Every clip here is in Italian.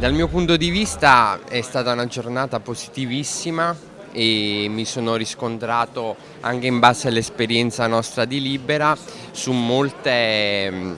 Dal mio punto di vista è stata una giornata positivissima e mi sono riscontrato anche in base all'esperienza nostra di Libera su molte mm,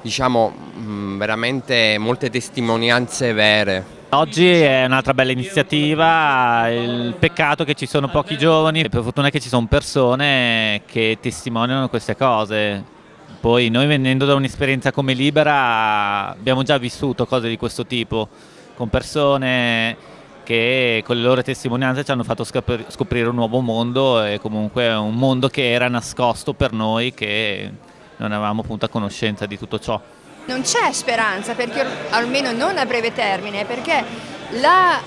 diciamo mm, veramente molte testimonianze vere. Oggi è un'altra bella iniziativa, il peccato che ci sono pochi giovani, per fortuna che ci sono persone che testimoniano queste cose, poi noi venendo da un'esperienza come Libera abbiamo già vissuto cose di questo tipo, con persone che con le loro testimonianze ci hanno fatto scoprire un nuovo mondo e comunque un mondo che era nascosto per noi che non avevamo appunto a conoscenza di tutto ciò. Non c'è speranza, perché, almeno non a breve termine, perché la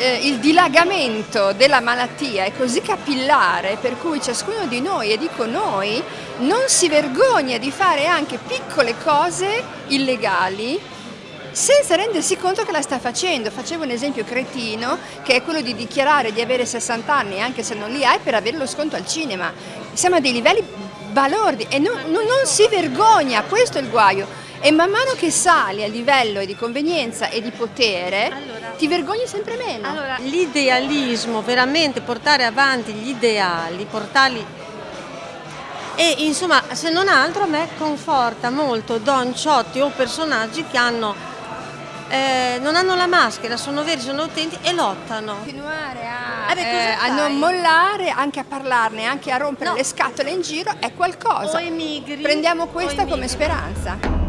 eh, il dilagamento della malattia è così capillare per cui ciascuno di noi, e dico noi, non si vergogna di fare anche piccole cose illegali senza rendersi conto che la sta facendo. Facevo un esempio cretino che è quello di dichiarare di avere 60 anni anche se non li hai per avere lo sconto al cinema. Siamo a dei livelli balordi e non, non, non si vergogna, questo è il guaio e man mano che sali a livello di convenienza e di potere allora, ti vergogni sempre meno. Allora, l'idealismo, veramente portare avanti gli ideali, portarli e insomma se non altro a me conforta molto Don Ciotti o personaggi che hanno, eh, non hanno la maschera, sono veri, sono autentici e lottano. Continuare a, eh eh, a non mollare, anche a parlarne, anche a rompere no. le scatole in giro è qualcosa. O emigri. Prendiamo questa come speranza.